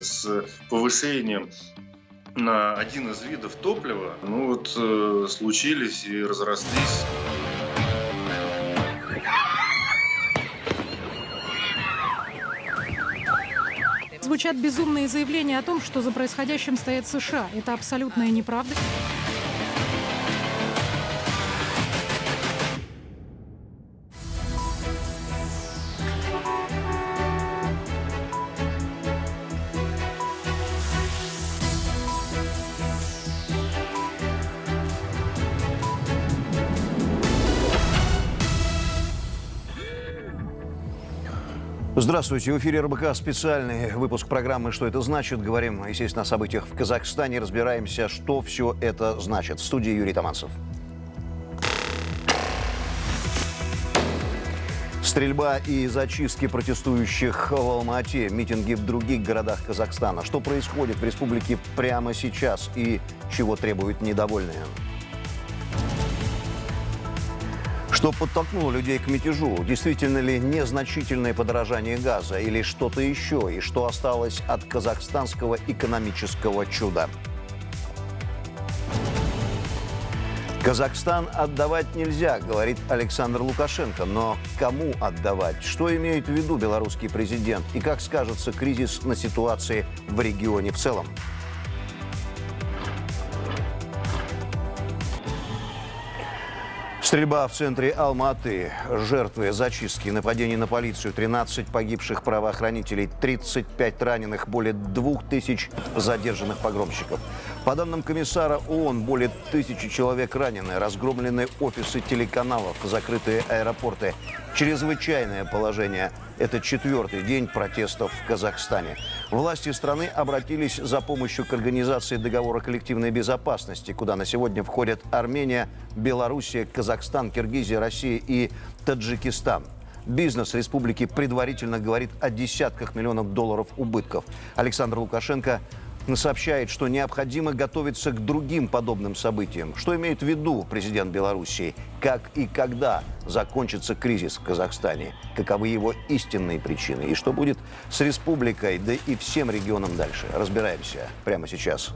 с повышением на один из видов топлива, ну вот э, случились и разрослись. Звучат безумные заявления о том, что за происходящим стоят США. Это абсолютная неправда. Здравствуйте. В эфире РБК специальный выпуск программы «Что это значит?». Говорим, естественно, о событиях в Казахстане. Разбираемся, что все это значит. В студии Юрий Таманцев. Стрельба и зачистки протестующих в Алмате, митинги в других городах Казахстана. Что происходит в республике прямо сейчас и чего требуют недовольные? Что подтолкнуло людей к мятежу? Действительно ли незначительное подорожание газа или что-то еще? И что осталось от казахстанского экономического чуда? Казахстан отдавать нельзя, говорит Александр Лукашенко. Но кому отдавать? Что имеет в виду белорусский президент? И как скажется кризис на ситуации в регионе в целом? Стрельба в центре Алматы. Жертвы зачистки, нападений на полицию, 13 погибших правоохранителей, 35 раненых, более 2000 задержанных погромщиков. По данным комиссара ООН, более тысячи человек ранены, разгромлены офисы телеканалов, закрытые аэропорты. Чрезвычайное положение – это четвертый день протестов в Казахстане. Власти страны обратились за помощью к организации договора коллективной безопасности, куда на сегодня входят Армения, Белоруссия, Казахстан, Киргизия, Россия и Таджикистан. Бизнес республики предварительно говорит о десятках миллионов долларов убытков. Александр Лукашенко сообщает, что необходимо готовиться к другим подобным событиям. Что имеет в виду президент Белоруссии? Как и когда закончится кризис в Казахстане? Каковы его истинные причины? И что будет с республикой, да и всем регионом дальше? Разбираемся прямо сейчас.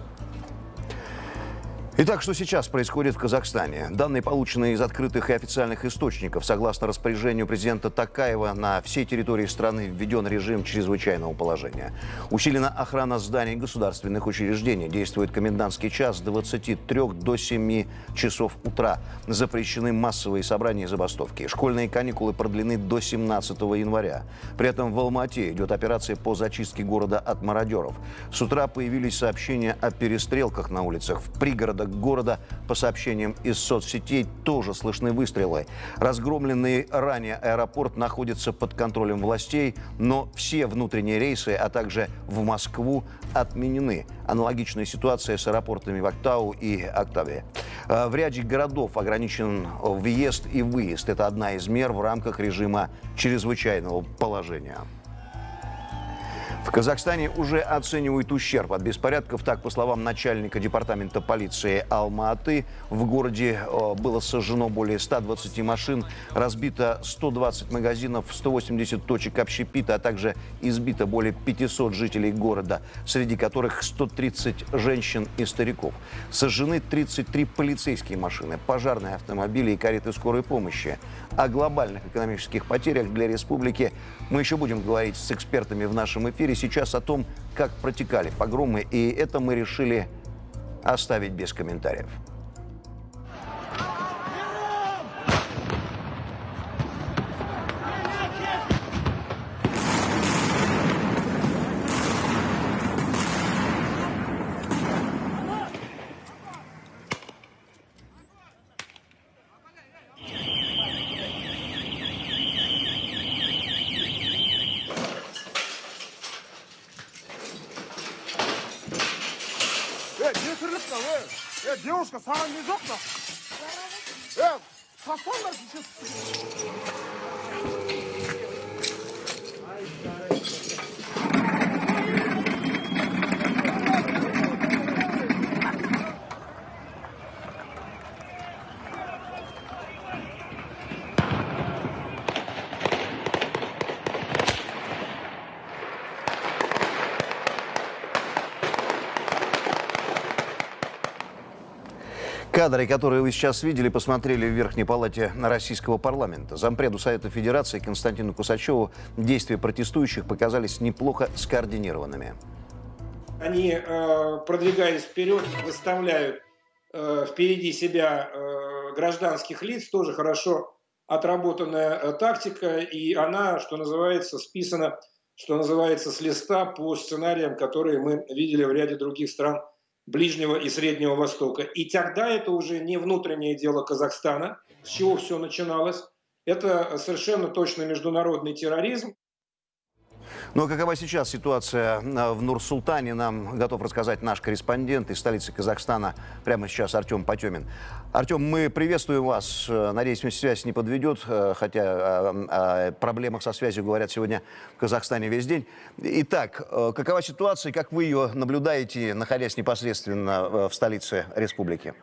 Итак, что сейчас происходит в Казахстане? Данные, полученные из открытых и официальных источников, согласно распоряжению президента Такаева, на всей территории страны введен режим чрезвычайного положения. Усилена охрана зданий государственных учреждений. Действует комендантский час с 23 до 7 часов утра. Запрещены массовые собрания и забастовки. Школьные каникулы продлены до 17 января. При этом в Алмате идет операция по зачистке города от мародеров. С утра появились сообщения о перестрелках на улицах в пригородах порядок города. По сообщениям из соцсетей тоже слышны выстрелы. Разгромленный ранее аэропорт находится под контролем властей, но все внутренние рейсы, а также в Москву отменены. Аналогичная ситуация с аэропортами в Актау и Октаве. А, в ряде городов ограничен въезд и выезд. Это одна из мер в рамках режима чрезвычайного положения. В Казахстане уже оценивают ущерб от беспорядков. Так, по словам начальника департамента полиции Алма-Аты, в городе э, было сожжено более 120 машин, разбито 120 магазинов, 180 точек общепита, а также избито более 500 жителей города, среди которых 130 женщин и стариков. Сожжены 33 полицейские машины, пожарные автомобили и кареты скорой помощи. О глобальных экономических потерях для республики мы еще будем говорить с экспертами в нашем эфире эфире сейчас о том, как протекали погромы, и это мы решили оставить без комментариев. Кадры, которые вы сейчас видели, посмотрели в Верхней Палате Российского парламента. Зампреду Совета Федерации Константину Кусачеву действия протестующих показались неплохо скоординированными. Они, э, продвигаясь вперед, выставляют э, впереди себя э, гражданских лиц, тоже хорошо отработанная э, тактика, и она, что называется, списана, что называется, с листа по сценариям, которые мы видели в ряде других стран Ближнего и Среднего Востока. И тогда это уже не внутреннее дело Казахстана, с чего все начиналось. Это совершенно точно международный терроризм. Но какова сейчас ситуация э, в Нур-Султане, нам готов рассказать наш корреспондент из столицы Казахстана прямо сейчас Артем Потемин. Артем, мы приветствуем вас. Э, Надеюсь, связь не подведет, э, хотя о, проблемах со связью говорят сегодня в Казахстане весь день. Итак, какова ситуация, как вы ее наблюдаете, находясь непосредственно в столице республики?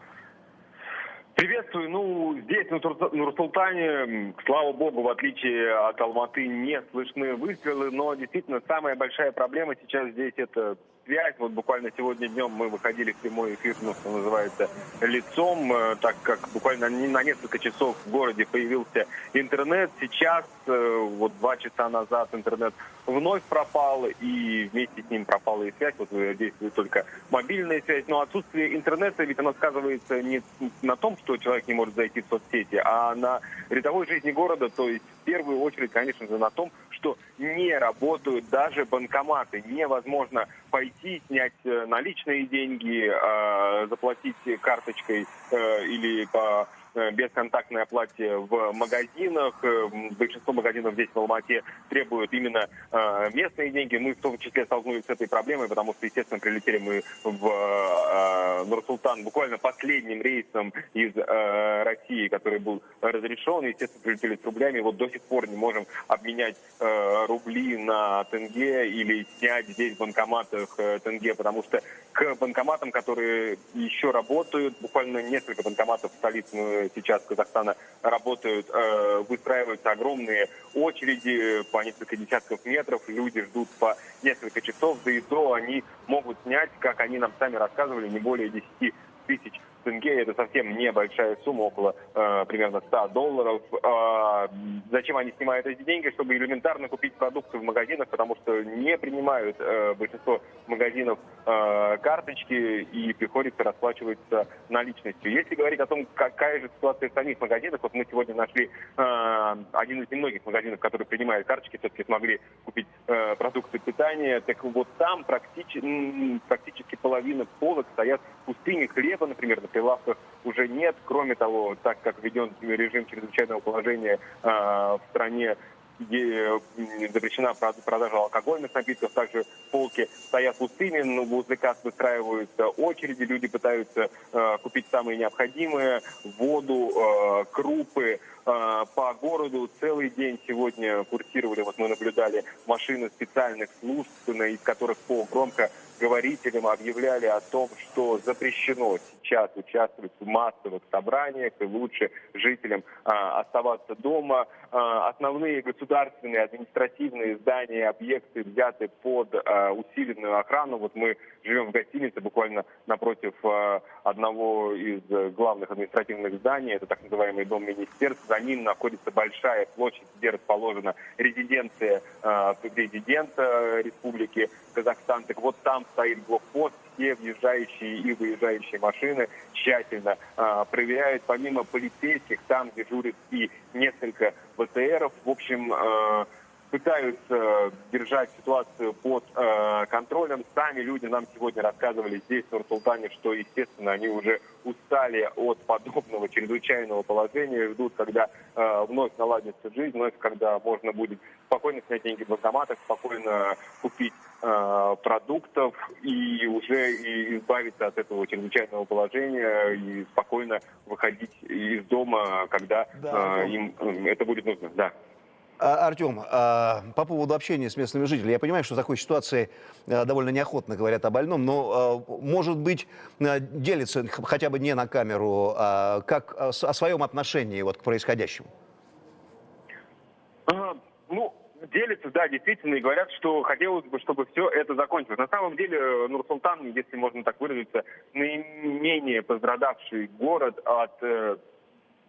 Приветствую. Ну, здесь, на Нур-Султане, слава богу, в отличие от Алматы, не слышны выстрелы, но действительно самая большая проблема сейчас здесь это связь. Вот буквально сегодня днем мы выходили в прямой эфир, ну, что называется, лицом, э, так как буквально на несколько часов в городе появился интернет. Сейчас, э, вот два часа назад интернет вновь пропал, и вместе с ним пропала и связь. Вот действует только мобильная связь. Но отсутствие интернета, ведь оно сказывается не на том, что человек не может зайти в соцсети, а на рядовой жизни города, то есть в первую очередь, конечно же, на том, что не работают даже банкоматы. Невозможно пойти, снять э, наличные деньги, э, заплатить карточкой э, или по Э, бесконтактной оплате в магазинах. Э, большинство магазинов здесь в Алмате требуют именно э, местные деньги. Мы в том числе столкнулись с этой проблемой, потому что, естественно, прилетели мы в Нур-Султан буквально последним рейсом из России, который был разрешен. Естественно, прилетели с рублями. Вот до сих пор не можем обменять рубли на тенге или снять здесь в банкоматах тенге, потому что к банкоматам, которые еще работают, буквально несколько банкоматов в столице сейчас Казахстана работают, э, выстраиваются огромные очереди по несколько десятков метров, люди ждут по несколько часов, да и то они могут снять, как они нам сами рассказывали, не более 10 тысяч тенге. Это совсем небольшая сумма, около э, примерно 100 долларов. Э, зачем они снимают эти деньги? Чтобы элементарно купить продукты в магазинах, потому что не принимают э, большинство магазинов э, карточки и приходится расплачиваться наличностью. Если говорить о том, какая же ситуация в самих магазинах, вот мы сегодня нашли э, один из немногих магазинов, который принимает карточки, все-таки смогли купить э, продукты питания, так вот там практически, практически половина полок стоят пустыми хлеба, например, прилавках уже нет. Кроме того, так как введен режим чрезвычайного положения э, в стране, где запрещена продажа алкогольных напитков, также полки стоят пустыми, но возле касс выстраиваются очереди, люди пытаются э, купить самые необходимые, воду, э, крупы, э, по городу целый день сегодня курсировали, вот мы наблюдали машины специальных служб, из которых по громко говорителям объявляли о том, что запрещено сейчас участвовать в массовых собраниях и лучше жителям а, оставаться дома. А, основные государственные административные здания, объекты взяты под а, усиленную охрану. Вот мы живем в гостинице буквально напротив а, одного из главных административных зданий. Это так называемый дом министерств. За ним находится большая площадь, где расположена резиденция а, президента республики Казахстан. Так вот там стоит блокпост, все въезжающие и выезжающие машины тщательно э, проверяют. Помимо полицейских, там дежурят и несколько БТРов. В общем, э, пытаются держать ситуацию под э, контролем. Сами люди нам сегодня рассказывали здесь, в Нур-Султане, что, естественно, они уже устали от подобного чрезвычайного положения, ждут, когда э, вновь наладится жизнь, вновь, когда можно будет спокойно снять деньги в банкоматах, спокойно купить э, продуктов и уже и избавиться от этого чрезвычайного положения и спокойно выходить из дома, когда Да, э, им э, это будет нужно. Да. А, Артем, а, по поводу общения с местными жителями, я понимаю, что в такой ситуации а, довольно неохотно говорят о больном, но, может быть, делится хотя бы не на камеру, а, как о своем отношении вот, к происходящему? Ну, делятся, да, действительно, и говорят, что хотелось бы, чтобы все это закончилось. На самом деле, э, Нур-Султан, если можно так выразиться, наименее пострадавший город от э,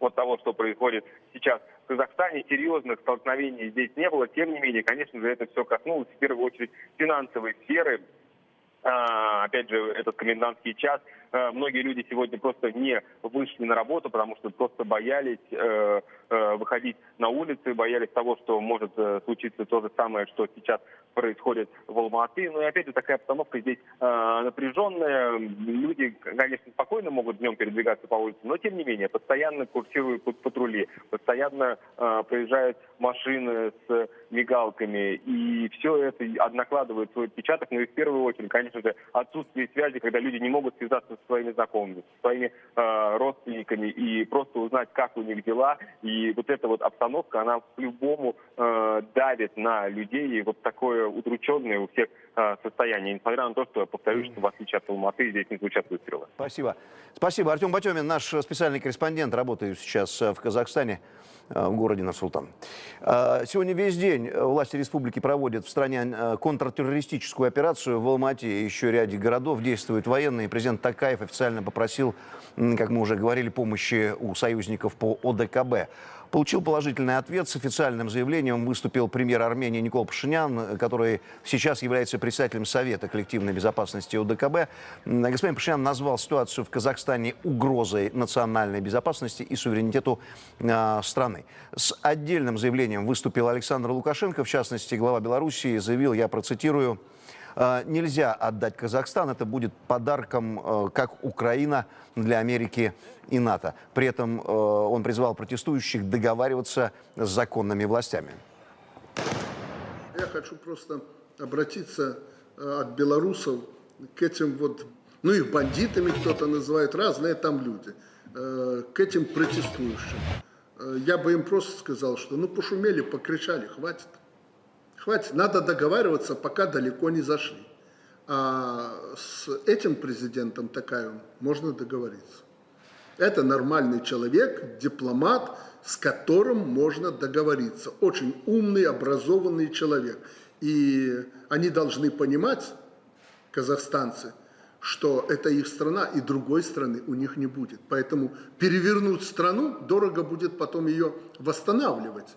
от того, что происходит сейчас Казахстане. Серьезных столкновений здесь не было. Тем не менее, конечно же, это все коснулось в первую очередь финансовой сферы. А, опять же, этот комендантский час. А, многие люди сегодня просто не вышли на работу, потому что просто боялись э, э, выходить на улицы, боялись того, что может э, случиться то же самое, что сейчас происходит в Алматы. Ну и опять же такая обстановка здесь э, напряженная. Люди, конечно, спокойно могут днем передвигаться по улице, но тем не менее постоянно курсируют патрули, постоянно э, проезжают машины с мигалками. И все это накладывает свой отпечаток. Ну и в первую очередь, конечно же, отсутствие связи, когда люди не могут связаться со своими знакомыми, со своими э, родственниками и просто узнать, как у них дела. И вот эта вот обстановка, она по-любому э, давит на людей. И вот такое удрученное у всех э, состояние. Несмотря на то, что, повторюсь, что в отличие от Алматы, здесь не звучат выстрелы. Спасибо. Спасибо. Артем Батемин, наш специальный корреспондент, работает сейчас в Казахстане. Э, в городе Нарсултан. Э, сегодня весь день власти республики проводят в стране э, контртеррористическую операцию. В Алмате и еще ряде городов действуют военные. Президент Такаев официально попросил, как мы уже говорили, помощи у союзников по ОДКБ. Получил положительный ответ. С официальным заявлением выступил премьер Армении Никол Пашинян, который сейчас является председателем Совета коллективной безопасности ОДКБ. Господин Пашинян назвал ситуацию в Казахстане угрозой национальной безопасности и суверенитету э, страны. С отдельным заявлением выступил Александр Лукашенко. В частности, глава Белоруссии заявил, я процитирую, нельзя отдать Казахстан. Это будет подарком, э, как Украина для Америки и НАТО. При этом э, он призвал протестующих договариваться с законными властями. Я хочу просто обратиться от белорусов к этим вот, ну их бандитами кто-то называет, разные там люди, к этим протестующим. Я бы им просто сказал, что ну пошумели, покричали, хватит. Хватит, надо договариваться, пока далеко не зашли. А с этим президентом Такаевым можно договориться. Это нормальный человек, дипломат, с которым можно договориться. Очень умный, образованный человек. И они должны понимать, казахстанцы, что это их страна, и другой страны у них не будет. Поэтому перевернуть страну, дорого будет потом ее восстанавливать.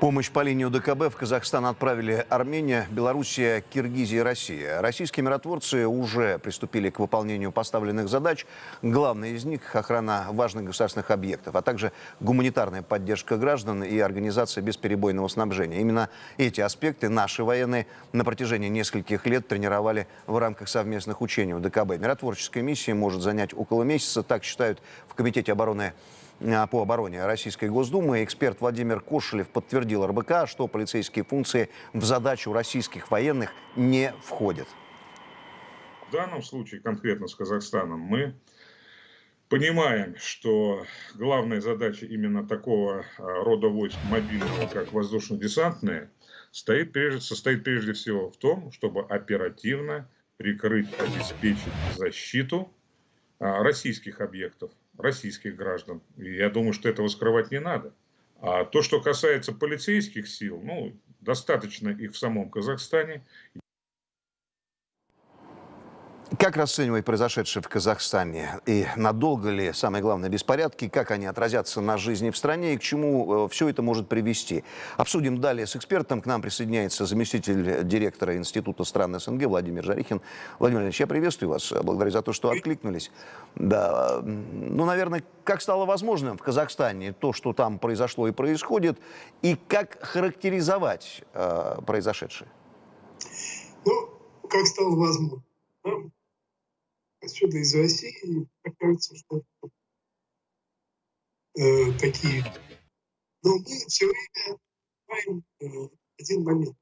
Помощь по линии УДКБ в Казахстан отправили Армения, Белоруссия, Киргизия и Россия. Российские миротворцы уже приступили к выполнению поставленных задач. Главная из них – охрана важных государственных объектов, а также гуманитарная поддержка граждан и организация бесперебойного снабжения. Именно эти аспекты наши военные на протяжении нескольких лет тренировали в рамках совместных учений УДКБ. Миротворческая миссия может занять около месяца, так считают в Комитете обороны по обороне Российской Госдумы. Эксперт Владимир Кошелев подтвердил РБК, что полицейские функции в задачу российских военных не входят. В данном случае, конкретно с Казахстаном, мы понимаем, что главная задача именно такого э, рода войск мобильного, как воздушно-десантные, стоит прежде, состоит прежде всего в том, чтобы оперативно прикрыть, обеспечить защиту э, российских объектов российских граждан. И я думаю, что этого скрывать не надо. А то, что касается полицейских сил, ну, достаточно их в самом Казахстане. Как расценивать произошедшее в Казахстане? И надолго ли, самое главное, беспорядки? Как они отразятся на жизни в стране и к чему э, все это может привести? Обсудим далее с экспертом. К нам присоединяется заместитель директора Института стран СНГ Владимир Жарихин. Владимир Ильич, я приветствую вас. Благодарю за то, что откликнулись. Да, ну, наверное, как стало возможным в Казахстане то, что там произошло и происходит, и как характеризовать э, произошедшее? Ну, как стало возможным? Отсюда из России, кажется, что э, такие. Но мы все время знаем э, один момент.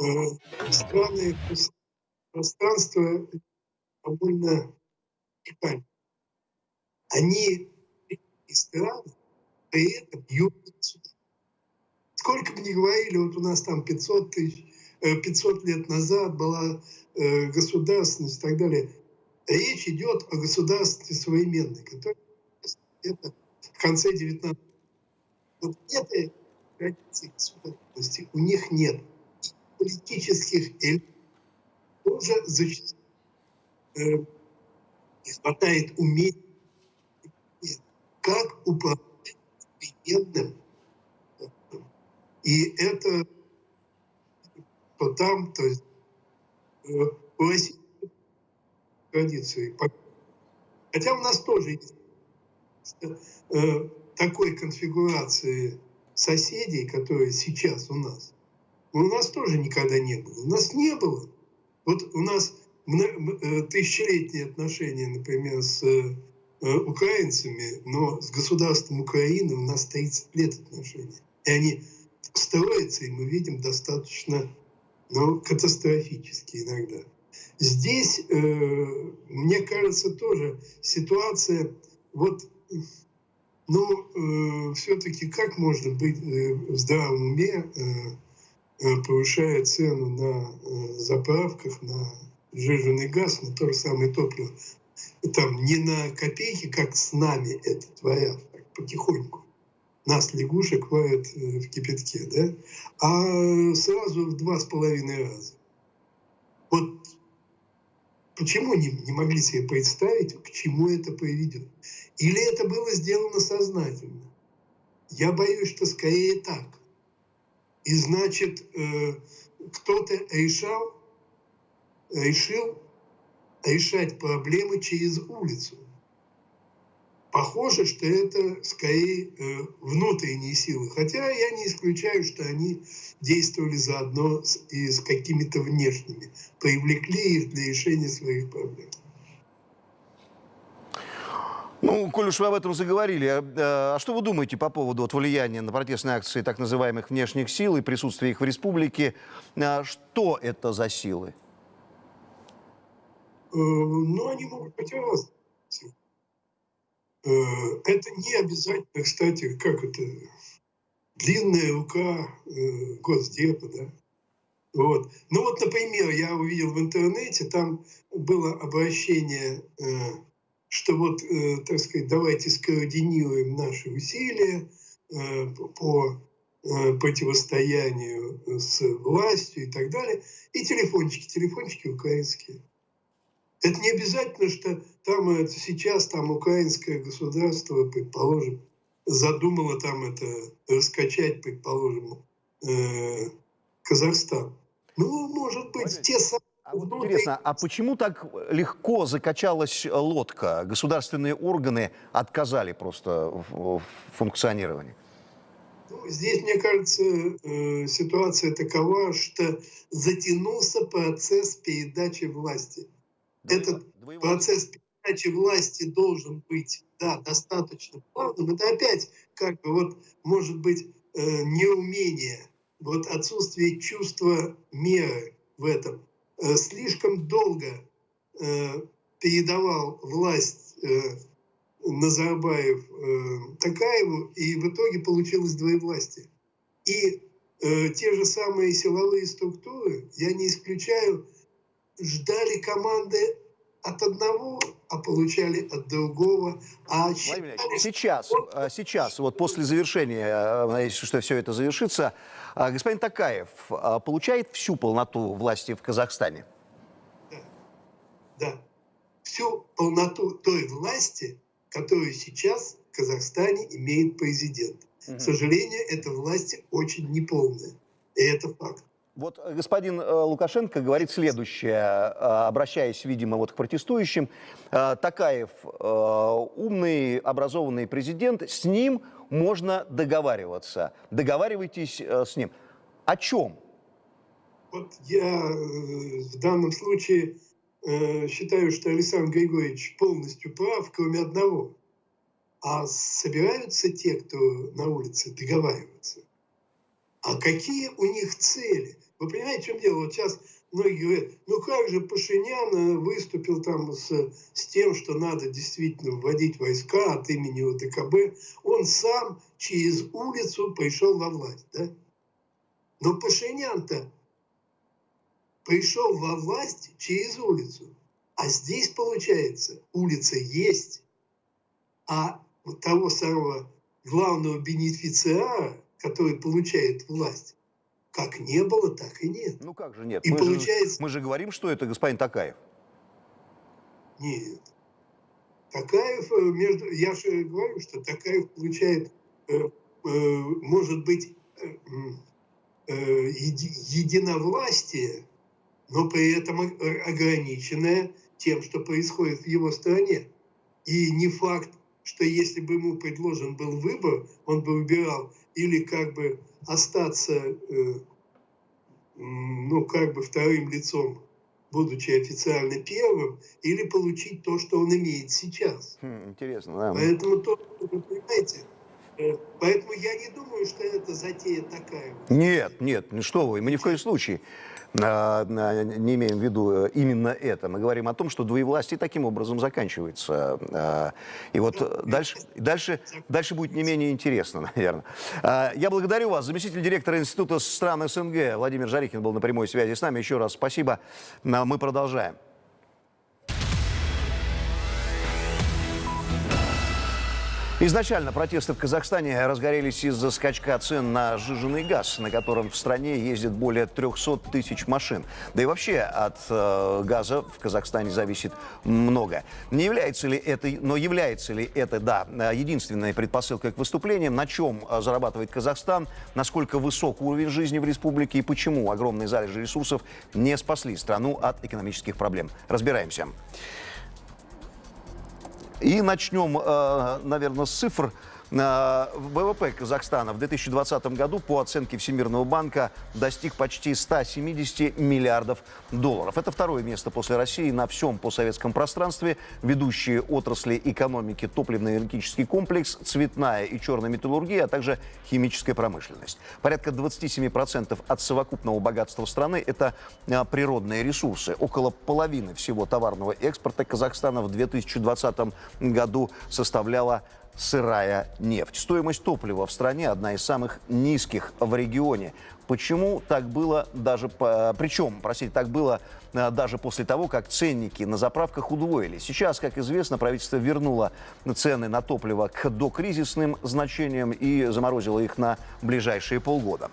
Э, страны, пространство довольно уникально. Они и страны при этом бьют сюда. Сколько бы ни говорили, вот у нас там 500 тысяч, 500 лет назад была Э, государственность и так далее. Речь идет о государстве современной, которое это в конце 19 вот этой традиций государственности у них нет. И политических элит тоже зачастую э, не хватает умений, как управлять современным. И это то там, то есть э, классические традиции. Хотя у нас тоже есть э, такой конфигурации соседей, которые сейчас у нас, у нас тоже никогда не было. У нас не было. Вот у нас э, тысячелетние отношения, например, с украинцами, но с государством Украины у нас 30 лет отношений. И они строятся, и мы видим достаточно ну, катастрофически иногда. Здесь, э, мне кажется, тоже ситуация, вот, ну, э, все-таки как можно быть э, в здравом уме, повышая цену на заправках, на сжиженный газ, на то же самое топливо, там не на копейки, как с нами это творят, потихоньку. Нас лягушек варят э, в кипятке, да? А сразу в два с половиной раза. Вот Почему не, не могли себе представить, к чему это приведет? Или это было сделано сознательно? Я боюсь, что скорее так. И значит, э, кто-то решал, решил решать проблемы через улицу. Похоже, что это скорее э, внутренние силы. Хотя я не исключаю, что они действовали заодно с, и с какими-то внешними. Привлекли их для решения своих проблем. Ну, коль уж вы об этом заговорили, а, а что вы думаете по поводу вот, влияния на протестные акции так называемых внешних сил и присутствия их в республике? А, что это за силы? Э, ну, они могут быть разные. Э, это не обязательно, кстати, как это, длинная рука э, Госдепа, да. Вот. Ну вот, например, я увидел в интернете, там было обращение, э, что вот, так сказать, давайте скоординируем наши усилия по противостоянию с властью и так далее. И телефончики, телефончики украинские. Это не обязательно, что там это, сейчас там украинское государство, предположим, задумало там это раскачать, предположим, э, Казахстан. Ну, может быть, Понятно. те самые... А вот интересно, а почему так легко закачалась лодка? Государственные органы отказали просто в функционировании? Ну, здесь, мне кажется, э, ситуация такова, что затянулся процесс передачи власти. Этот процесс передачи власти должен быть да, достаточно плавным. Это опять как бы вот может быть э, неумение, вот отсутствие чувства меры в этом. Э, слишком долго э, передавал власть э, Назарбаев э, Такаеву, и в итоге получилось двоевластие. И э, те же самые силовые структуры, я не исключаю, ждали команды от одного, а получали от другого. А считали, сейчас, э, сейчас, вот после завершения, э, надеюсь, что все это завершится, э, господин Такаев получает всю полноту власти в Казахстане? Да, да. Всю полноту той власти, которую сейчас в Казахстане имеет президент. Угу. К сожалению, эта власть очень неполная. И это факт. Вот э, господин э, Лукашенко говорит следующее, э, обращаясь, видимо, вот к протестующим. Такаев умный, образованный президент, с ним можно договариваться. Договаривайтесь с ним. О чем? Вот я в данном случае считаю, что Александр Григорьевич полностью прав, кроме одного. А собираются те, кто на улице, договариваться? А какие у них цели? Вы понимаете, в чем дело? Вот сейчас многие говорят, ну как же Пашинян э, выступил там с, с тем, что надо действительно вводить войска от имени ОДКБ. Он сам через улицу пришел во власть. Да? Но Пашинян-то пришел во власть через улицу. А здесь, получается, улица есть, а того самого главного бенефициара, который получает власть, как не было, так и нет. Ну как же нет? И мы, получается- же, мы же говорим, что это господин Такаев. Нет. Такаев, э, между, я же говорю, что Такаев получает, э, э, может быть, э, еди- единовластие, но при этом ограниченное тем, что происходит в его стране. И не факт, что если бы ему предложен был выбор, он бы выбирал или как бы остаться, э, ну, как бы вторым лицом, будучи официально первым, или получить то, что он имеет сейчас. Хм, интересно, да. Поэтому то, вы понимаете, э, поэтому я не думаю, что это затея такая. Нет, нет, ну что вы, мы ни в коем случае не имеем в виду э, именно это. Мы говорим о том, что двоевластие таким образом заканчивается. А, И вот э, дальше, дальше, дальше будет не менее интересно, наверное. А, Я благодарю вас. Заместитель директора Института стран СНГ Владимир Жарихин был на прямой связи с нами. Еще раз спасибо. А, Мы продолжаем. Изначально протесты в Казахстане разгорелись из-за скачка цен на сжиженный газ, на котором в стране ездит более 300 тысяч машин. Да и вообще от э, газа в Казахстане зависит много. Не является ли это, но является ли это, да, единственной предпосылкой к выступлениям, на чем э, зарабатывает Казахстан, насколько высок уровень жизни в республике и почему огромные залежи ресурсов не спасли страну от экономических проблем. Разбираемся. И начнем, э, наверное, с цифр. Э, ВВП Казахстана в 2020 году, по оценке Всемирного банка, достиг почти 170 миллиардов долларов. Это второе место после России на всем постсоветском пространстве. Ведущие отрасли экономики топливно-энергетический комплекс, цветная и черная металлургия, а также химическая промышленность. Порядка 27% от совокупного богатства страны – это э, природные ресурсы. Около половины всего товарного экспорта Казахстана в 2020 году составляла сырая нефть. Стоимость топлива в стране одна из самых низких в регионе. Почему так было даже, причем, простите, так было э, даже после того, как ценники на заправках удвоились. Сейчас, как известно, правительство вернуло цены на топливо к докризисным значениям и заморозило их на ближайшие полгода.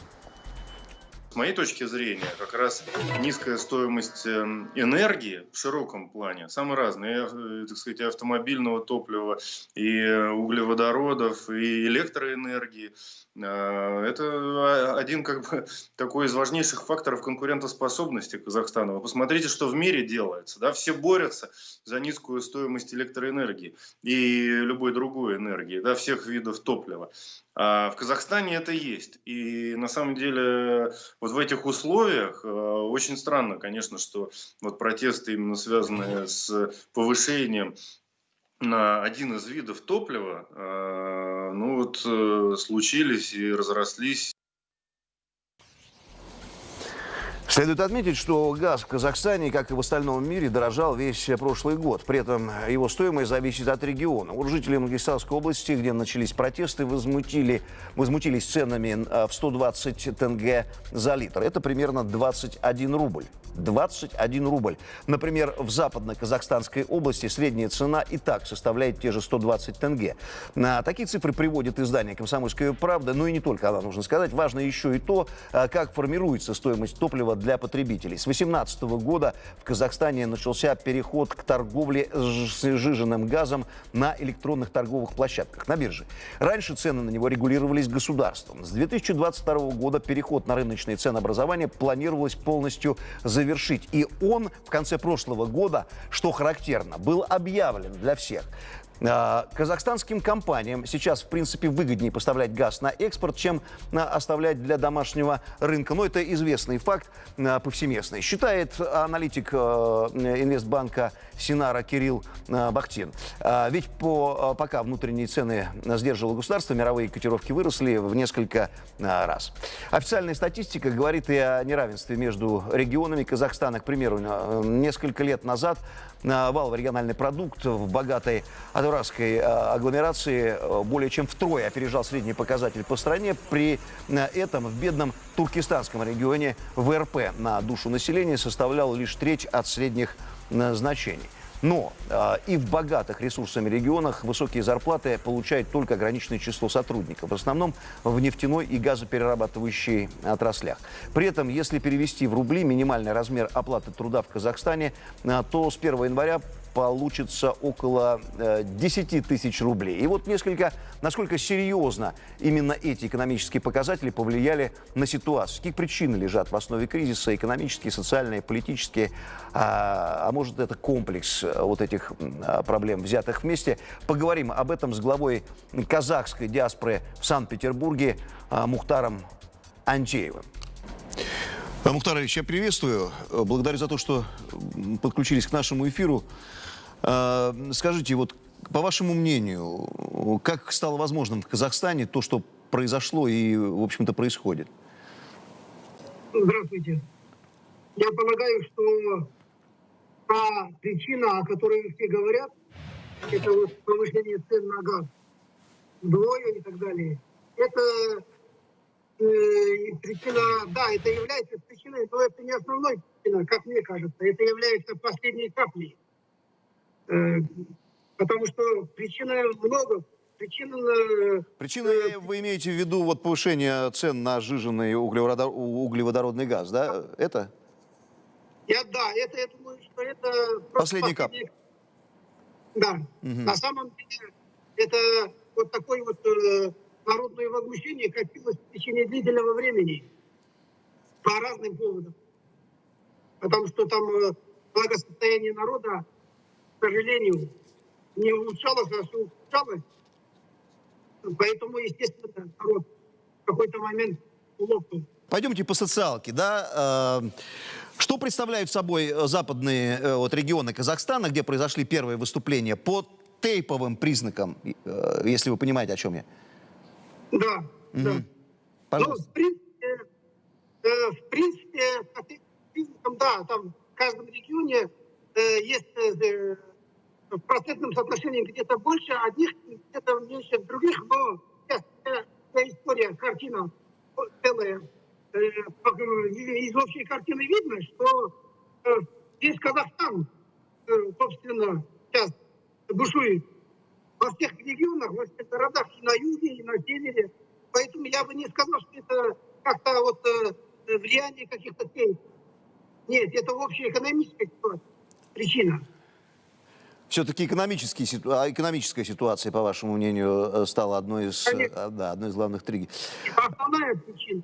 С моей точки зрения, как раз низкая стоимость эм, энергии в широком плане, самые разные, э, так сказать, автомобильного топлива, и э, углеводородов, и электроэнергии, это один как бы такой из важнейших факторов конкурентоспособности Казахстана. Вы посмотрите, что в мире делается. Да? Все борются за низкую стоимость электроэнергии и любой другой энергии, да, всех видов топлива. А в Казахстане это есть. И на самом деле вот в этих условиях э, очень странно, конечно, что вот протесты именно связанные с повышением один из видов топлива, э, ну вот э, случились и разрослись Следует отметить, что газ в Казахстане, как и в остальном мире, дорожал весь прошлый год. При этом его стоимость зависит от региона. Вот жители Мангистауской области, где начались протесты, возмутили, возмутились ценами э, в 120 тенге за литр. Это примерно 21 рубль. 21 рубль. Например, в западно-казахстанской области средняя цена и так составляет те же 120 тенге. На такие цифры приводит издание «Комсомольская правда», но и не только она, нужно сказать. Важно еще и то, а, как формируется стоимость топлива для потребителей. С 2018 года в Казахстане начался переход к торговле с сжиженным газом на электронных торговых площадках, на бирже. Раньше цены на него регулировались государством. С 2022 года переход на рыночные ценообразования планировалось полностью завершить. И он в конце прошлого года, что характерно, был объявлен для всех. А, Казахстанским компаниям сейчас, в принципе, выгоднее поставлять газ на экспорт, чем а, оставлять для домашнего рынка. Но это известный факт а, повсеместный. Считает аналитик инвестбанка Синара Кирилл а, Бахтин. А, Ведь по, а, пока внутренние цены сдерживало государство, мировые котировки выросли в несколько а, раз. Официальная статистика говорит и о неравенстве между регионами Казахстана. К примеру, несколько лет назад валовый региональный продукт в богатой Адуравской а, агломерации более чем втрое опережал средний показатель по стране. При этом в бедном туркестанском регионе ВРП на душу населения составлял лишь треть от средних а, значений. Но э, и в богатых ресурсами регионах высокие зарплаты получает только ограниченное число сотрудников, в основном в нефтяной и газоперерабатывающей отраслях. При этом, если перевести в рубли минимальный размер оплаты труда в Казахстане, э, то с 1 января получится около э, 10 тысяч рублей. И вот несколько, насколько серьезно именно эти экономические показатели повлияли на ситуацию. Какие причины лежат в основе кризиса, экономические, социальные, политические, а, а может это комплекс э, вот этих а, проблем, взятых вместе. Поговорим об этом с главой казахской диаспоры в Санкт-Петербурге а, Мухтаром Анчеевым. А, Мухтар Ильич, я приветствую. Э, Благодарю за то, что подключились к нашему эфиру. А, Скажите, вот по вашему мнению, как стало возможным в Казахстане то, что произошло и, в общем-то, происходит? Здравствуйте. Я полагаю, что та причина, о которой все говорят, это вот повышение цен на газ вдвое и так далее, это э, причина, да, это является причиной, но это не основной причина, как мне кажется. Это является последней каплей. Э, потому что причин много. Причин э, Причина, вы имеете в виду вот повышение цен на углеводор- углеводородный газ, да? Это? Я, да, это, я думаю, что это... Последний кап. Да. Мгм. На самом деле, это вот такое вот э, народное возмущение копилось в течение длительного времени по разным поводам. Потому что там э, благосостояние народа, к сожалению, не улучшалось, а все ухудшалось. Поэтому, естественно, народ в какой-то момент лопнул. Пойдемте по социалке, да? Э, Что представляют собой э, западные э, вот, регионы Казахстана, где произошли первые выступления по тейповым признакам, если вы понимаете, о чем я? Да, да. Мгм. Ну, Пожалуйста. в принципе, в принципе, по признакам, да, там в каждом регионе есть в процентном соотношении где-то больше одних, где-то меньше других, но сейчас э, вся история, картина э, целая. Э, из общей картины видно, что э, весь Казахстан, э, собственно, сейчас бушует во всех регионах, во всех городах, и на юге, и на севере. Поэтому я бы не сказал, что это как-то вот э, влияние каких-то теней. Нет, это общая экономическая ситуация. причина. Все-таки экономические а, экономическая ситуация, по вашему мнению, э, стала одной из, э, Конечно. да, одной из главных триггеров. Это основная причина.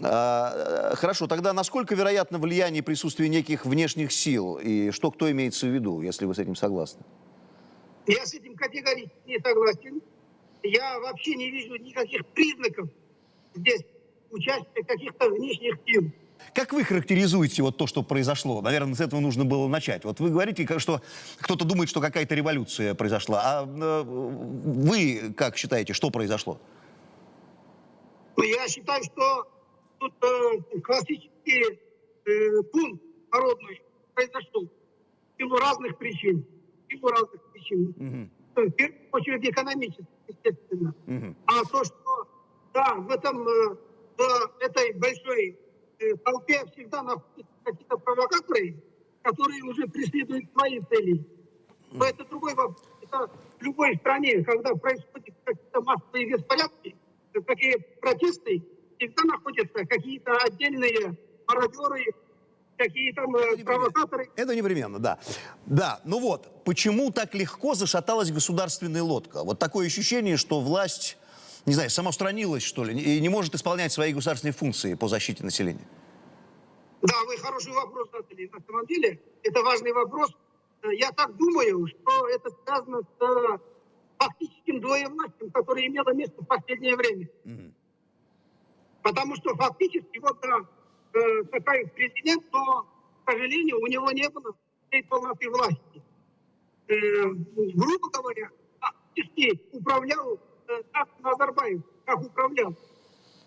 Э, Хорошо, тогда насколько вероятно влияние присутствия неких внешних сил? И что кто имеется в виду, если вы с этим согласны? Я с этим категорически не согласен. Я вообще не вижу никаких признаков здесь участия каких-то внешних сил. Как вы характеризуете вот то, что произошло? Наверное, с этого нужно было начать. Вот вы говорите, что кто-то думает, что какая-то революция произошла. А э, вы как считаете, что произошло? Но я считаю, что тут э, классический э, бунт народный произошел в силу разных причин. В силу разных причин. Мгм, В первую очередь экономических, естественно. мгм. А то, что да, в этом э, в этой большой э, толпе всегда находятся какие-то провокаторы, которые уже преследуют свои цели. Но это другой вопрос. Это в любой стране, когда происходят какие-то массовые беспорядки, э, такие протесты, всегда находятся какие-то отдельные мародеры, какие там э, провокаторы. Это непременно, да. Да, ну вот, почему так легко зашаталась государственная лодка? Вот такое ощущение, что власть, не знаю, самоустранилась, что ли, и не может исполнять свои государственные функции по защите населения. Да, вы хороший вопрос задали. На самом деле, это важный вопрос. Э, Я так думаю, что это связано с э, фактическим двоевластием, которое имело место в последнее время. Мгм. Потому что фактически вот э, такой президент, но, к сожалению, у него не было всей полноты власти. Э, грубо говоря, фактически управлял Назарбаев, как управлял.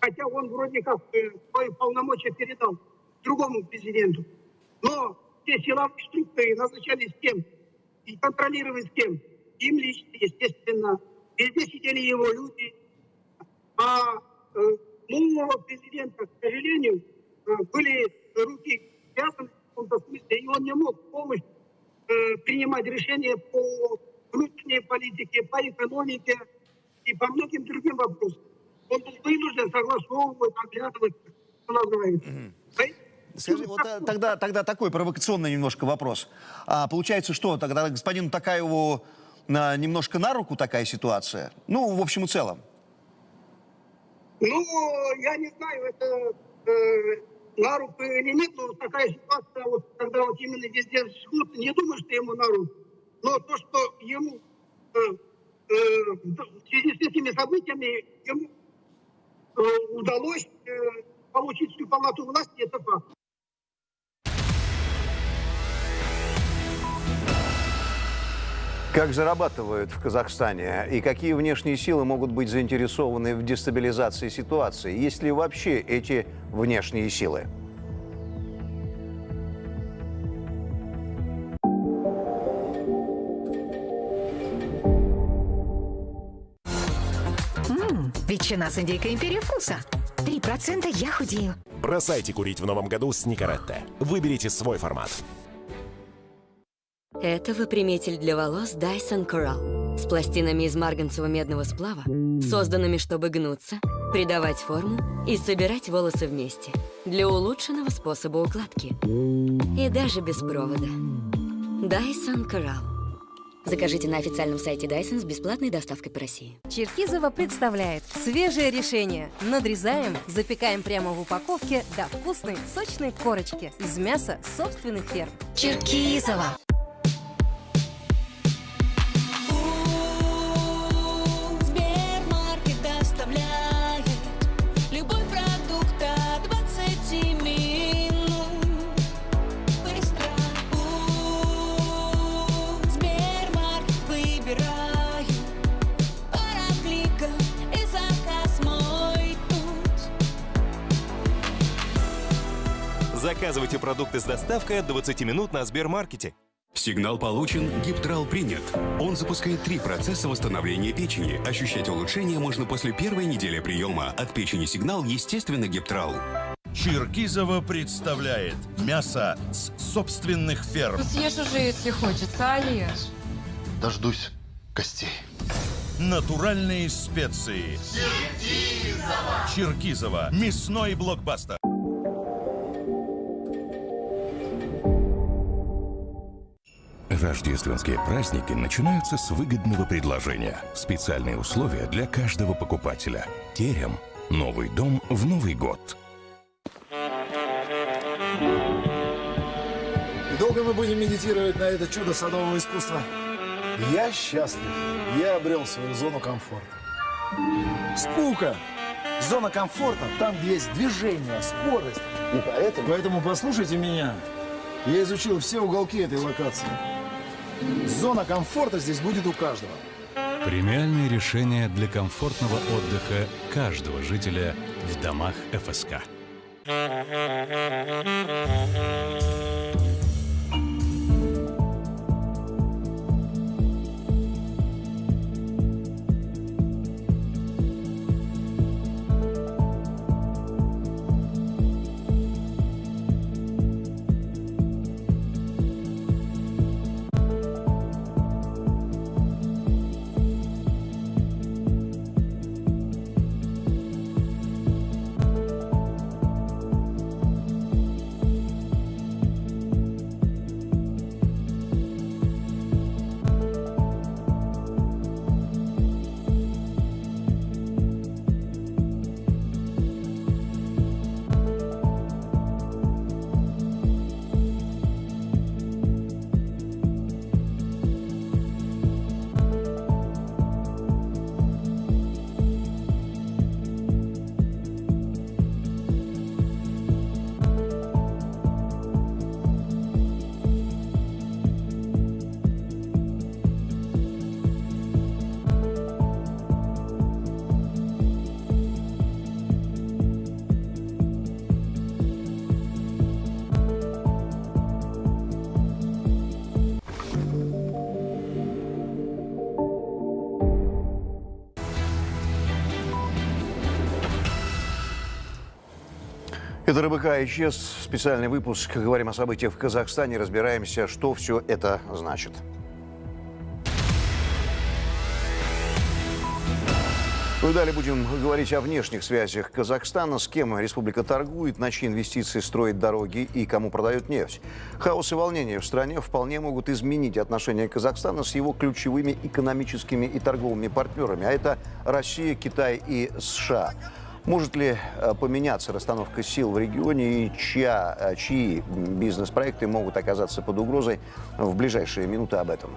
Хотя он вроде как э, свои полномочия передал другому президенту. Но все силовые структуры назначались кем? И контролировались кем? Им лично, естественно. Везде сидели его люди. А э, нового президента, к сожалению, э, были руки связаны в каком-то смысле, и он не мог э, принимать решения по внутренней политике, по экономике и по многим другим вопросам. Он был вынужден согласовывать, оглядывать, что называется. Скажи, вот э, тогда, тогда такой провокационный немножко вопрос. А, получается, что тогда господину Такаеву а, немножко на руку такая ситуация? Ну, в общем и целом. Ну, я не знаю, это э, на руку или нет, но такая ситуация, вот, когда вот именно везде жгут, не думаю, что ему на руку. Но то, что ему э, э, в связи с этими событиями ему э, удалось э, получить всю палату власти, это факт. Как зарабатывают в Казахстане и какие внешние силы могут быть заинтересованы в дестабилизации ситуации? Есть ли вообще эти внешние силы? Ветчина с индейкой империи вкуса. Три процента я худею. Бросайте курить в новом году с Никаретте. Выберите свой формат. Это выпрямитель для волос Dyson Coral с пластинами из марганцево-медного сплава, созданными, чтобы гнуться, придавать форму и собирать волосы вместе для улучшенного способа укладки. И даже без провода. Dyson Coral. Закажите на официальном сайте Dyson с бесплатной доставкой по России. Черкизово представляет свежее решение. Надрезаем, запекаем прямо в упаковке до вкусной, сочной корочки из мяса собственных ферм. Черкизово. Заказывайте продукты с доставкой от 20 минут на Сбермаркете. Сигнал получен, гиптрал принят. Он запускает три процесса восстановления печени. Ощущать улучшение можно после первой недели приема. От печени сигнал, естественно, гиптрал. Черкизово представляет мясо с собственных ферм. Ну съешь уже, если хочется, а ешь. Дождусь костей. Натуральные специи. Черкизово. Черкизово. Мясной блокбастер. Рождественские праздники начинаются с выгодного предложения. Специальные условия для каждого покупателя. Терем. Новый дом в Новый год. Долго мы будем медитировать на это чудо садового искусства? Я счастлив. Я обрел свою зону комфорта. Скука! Зона комфорта там, есть движение, скорость. И поэтому... Поэтому послушайте меня. Я изучил все уголки этой локации. Зона комфорта здесь будет у каждого. Премиальное решение для комфортного отдыха каждого жителя в домах ФСК. Это РБК исчез. Специальный выпуск. Говорим о событиях в Казахстане. Разбираемся, что все это значит. Ну и далее будем говорить о внешних связях Казахстана, с кем республика торгует, на чьи инвестиции строит дороги и кому продают нефть. Хаос и волнения в стране вполне могут изменить отношения Казахстана с его ключевыми экономическими и торговыми партнерами, а это Россия, Китай и США. Может ли э, поменяться расстановка сил в регионе и чья, э, чьи бизнес-проекты могут оказаться под угрозой в ближайшие минуты об этом?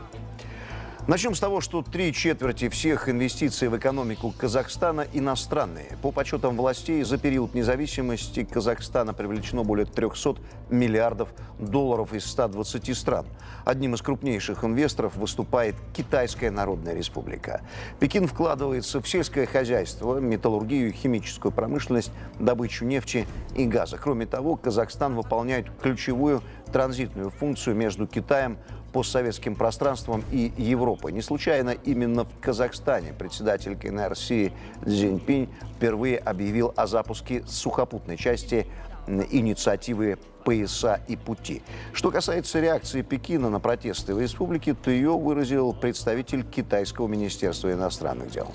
Начнем с того, что три четверти всех инвестиций в экономику Казахстана иностранные. По подсчетам властей, за период независимости Казахстана привлечено более 300 миллиардов долларов из 120 стран. Одним из крупнейших инвесторов выступает Китайская Народная Республика. Пекин вкладывается в сельское хозяйство, металлургию, химическую промышленность, добычу нефти и газа. Кроме того, Казахстан выполняет ключевую транзитную функцию между Китаем, постсоветским пространством и Европой. Не случайно именно в Казахстане председатель КНР Си Цзиньпинь впервые объявил о запуске сухопутной части инициативы «Пояса и пути». Что касается реакции Пекина на протесты в республике, то ее выразил представитель Китайского министерства иностранных дел.